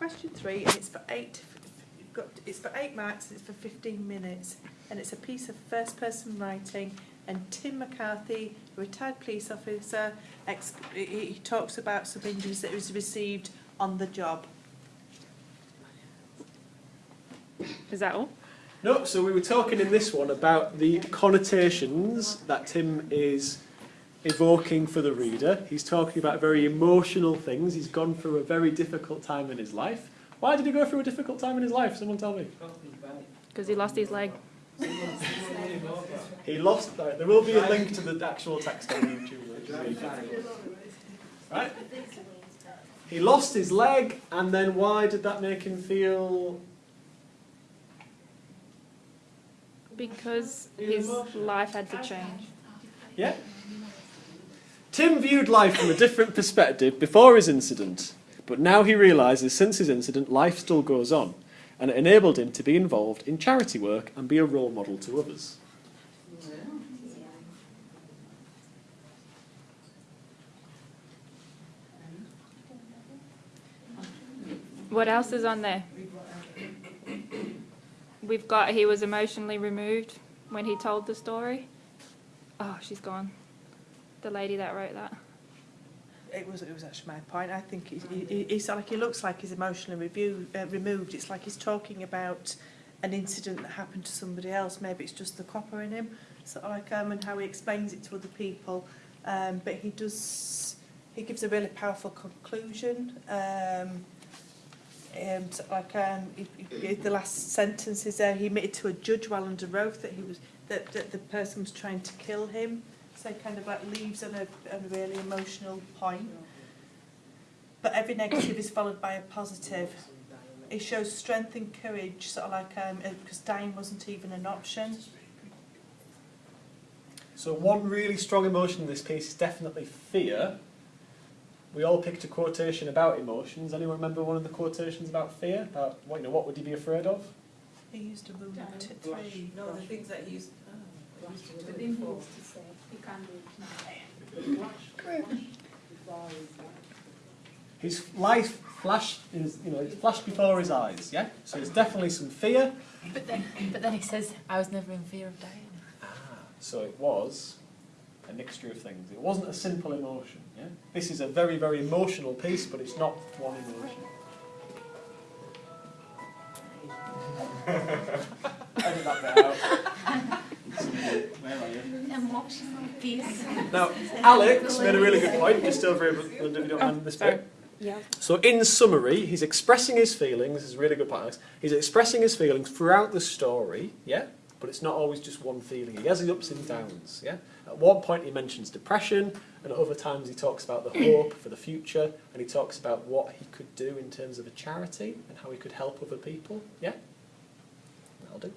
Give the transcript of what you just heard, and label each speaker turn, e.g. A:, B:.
A: question three, and it's for eight. You've got it's for eight marks. It's for fifteen minutes, and it's a piece of first-person writing. And Tim McCarthy, a retired police officer, ex- he, he talks about some injuries that he's received on the job.
B: Is that all?
C: No, so we were talking in this one about the connotations that Tim is evoking for the reader. He's talking about very emotional things. He's gone through a very difficult time in his life. Why did he go through a difficult time in his life? Someone tell me.
B: Because he lost his leg.
C: He lost. Right, there will be a link to the actual text on YouTube. which is really good. Right. He lost his leg, and then why did that make him feel?
B: Because his life had to change.
C: Yeah. Tim viewed life from a different perspective before his incident, but now he realises since his incident, life still goes on, and it enabled him to be involved in charity work and be a role model to others.
B: What else is on there? We've got he was emotionally removed when he told the story. Oh, she's gone. The lady that wrote that.
A: It was it was actually my point. I think he, he, he's like he looks like he's emotionally review, uh, removed. It's like he's talking about an incident that happened to somebody else. Maybe it's just the copper in him, sort of like um, and how he explains it to other people. Um, but he does he gives a really powerful conclusion. Um, um, sort of like um, he, he, the last sentence is there. He admitted to a judge while under oath that he was that, that the person was trying to kill him. So kind of like leaves on a, on a really emotional point. But every negative is followed by a positive. It shows strength and courage, sort of like um, because dying wasn't even an option.
C: So one really strong emotion in this piece is definitely fear. We all picked a quotation about emotions. Anyone remember one of the quotations about fear? About what you know, what would you be afraid of?
A: He used to move
D: Dying.
A: to three.
D: No, the things that he's, oh, he used to do
E: But then he used to say, do it now.
C: His life flashed, his, you know, it flashed before his eyes. Yeah. So there's definitely some fear.
E: But then, but then he says, I was never in fear of dying.
C: Ah, So it was a mixture of things. It wasn't a simple emotion. Yeah? This is a very, very emotional piece, but it's not one emotion. Edit that bit out. Where are you? Now, Alex made a really good point, just over here, Linda, if you don't oh, mind this bit.
B: Yeah.
C: So, in summary, he's expressing his feelings. This is a really good point, Alex. He's expressing his feelings throughout the story, yeah? But it's not always just one feeling. He has his ups and downs, yeah? At one point, he mentions depression, and at other times, he talks about the hope for the future, and he talks about what he could do in terms of a charity and how he could help other people, yeah? That'll do.